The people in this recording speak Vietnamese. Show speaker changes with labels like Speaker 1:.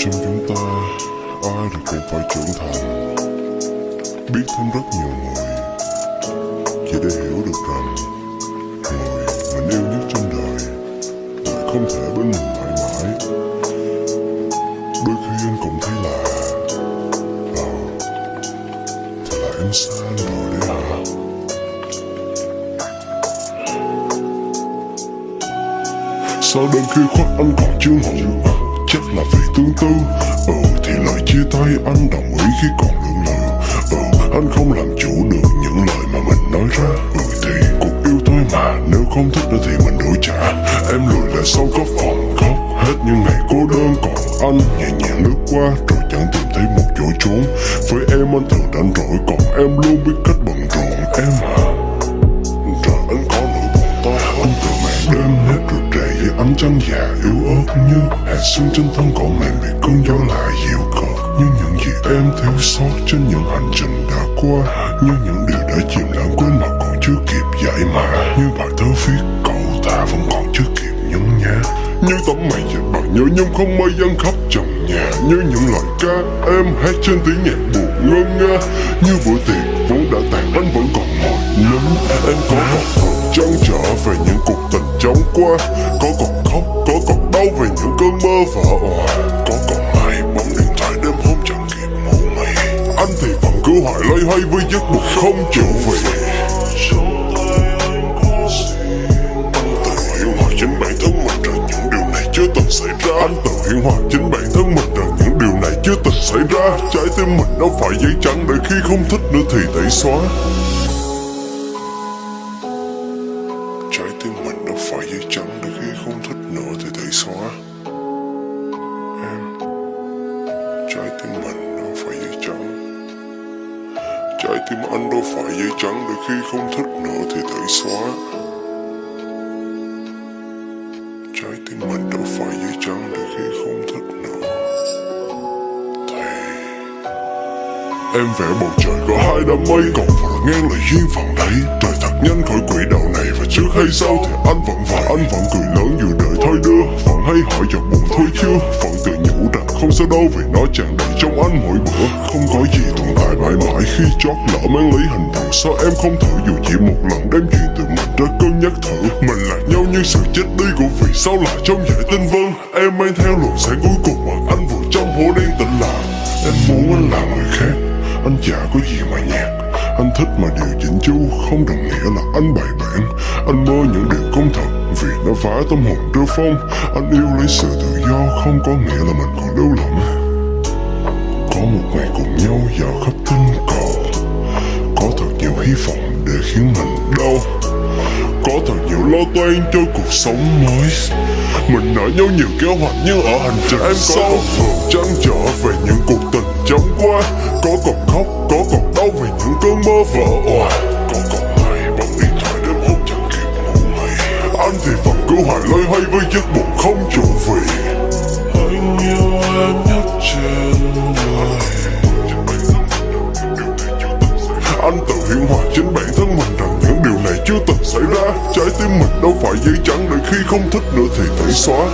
Speaker 1: Trong chúng ta, Ai thì cũng phải trưởng thành. Biết thêm rất nhiều người. Chỉ để hiểu được rằng, Người mình yêu nhất trong đời Lại không thể bên mình mãi mãi. Đôi khi anh cũng thấy là Ờ Thì là em xa anh rồi đấy hả? Sao đêm khi khoắt anh còn chưa ngủ? Chắc là vì tương tư. Ừ thì lời chia tay, anh đồng ý khi còn lưỡng lự Ừ ờ, anh không làm chủ được những lời mà mình nói ra. Ừ thì cuộc yêu thôi mà, Nếu không thích nữa thì mình đổi trả. Em lùi lại sau có phòng khóc Hết những ngày cô đơn. Còn anh Nhẹ nhàng lướt qua, rồi chẳng tìm thấy một chỗ trốn. Với em, anh thường đánh rỗi, Còn em luôn biết cách bận rộn Em à mẹ đêm hết rụt rè với ánh trăng già yếu ớt như hạt sương trên thân cỏ mềm bị cơn gió lại dịu cợt. Như những gì em thiếu sót trên những hành trình đã qua, như những điều đã chìm lãng quên mà còn chưa kịp giải mã. Như bài thơ viết, cậu ta vẫn còn chưa kịp nhấn nhá. Như tấm mày dệt bằng nhớ nhung không mây dâng khắp trần nhà. Như những lời ca em hát trên tiếng nhạc buồn ngân nga như bữa tiệc vốn đã tàn, anh vẫn còn ngồi nhớ em có một thường trăn trở về những cuộc tình chóng qua. Có còn khóc, có còn đau về những cơn mơ vỡ òa. Có còn ai bấm điện thoại đêm hôm chẳng kịp ngủ mày anh thì vẫn cứ hoài loay hoay với giấc buồn không chịu về.
Speaker 2: Anh
Speaker 1: tự hiện hòa chính bản thân mình rằng những điều này chưa từng xảy ra. Anh tự hiện hòa chính bản thân mình rằng những điều này chưa từng xảy ra. Trái tim mình nó phải giấy trắng để khi không thích nữa thì tẩy xóa. Trái tim mình đâu phải giấy trắng để khi không thích nữa thì tẩy xóa. Em, trái tim mình đâu phải giấy trắng trái tim anh đâu phải giấy trắng để khi không thích nữa thì tẩy xóa. Trái tim mình đâu phải giấy trắng để khi không thích nữa. Thì em vẽ bầu trời có hai đám mây, còn vượt ngang là duyên phận đấy. Trời thật nhanh khỏi quỹ đạo trước hay sau thì anh vẫn vậy. Anh vẫn cười lớn dù đời thôi đưa. Vẫn hay hỏi giọt buồn thôi chưa vẫn tự nhủ rằng không sao đâu vì nó tràn đầy trong anh mỗi bữa. Không có gì tồn tại mãi mãi khi chót lỡ mang lấy hình thù sao em không thử. Dù chỉ một lần đem chuyện từ mình ra cân nhắc thử. Mình lạc nhau như sự chết đi của vì sao lại trong giải tinh vân em mang theo luồng sáng cuối cùng mà anh vừa trong hố đen tĩnh lặng em muốn anh là người khác. Anh chả có gì mà nhạt. Anh thích mà điều chỉnh chu. Không đồng nghĩa là anh bày bản. Anh mơ những điều không thật Vì nó phá tâm hồn trơ phong. Anh yêu lấy sự tự do Không có nghĩa là mình còn lưu lỏng Có một ngày cùng nhau dạo khắp tinh cầu. Có thật nhiều hy vọng để khiến mình đau. Có thật nhiều lo toan cho cuộc sống mới. Mình nở nhau nhiều kế hoạch nhưng ở hành trình Em có còn thường trăn trở về những cuộc tình chóng qua Có còn khóc, có còn đau vì những cơn mơ vỡ òa thì vẫn cứ hoài loay hoay với giấc buồn không trụ về.
Speaker 2: Anh yêu em nhất trên đời
Speaker 1: Anh tự hiện hòa chính bản thân mình rằng những điều này chưa từng xảy ra. Trái tim mình đâu phải giấy trắng để khi không thích nữa thì tẩy xóa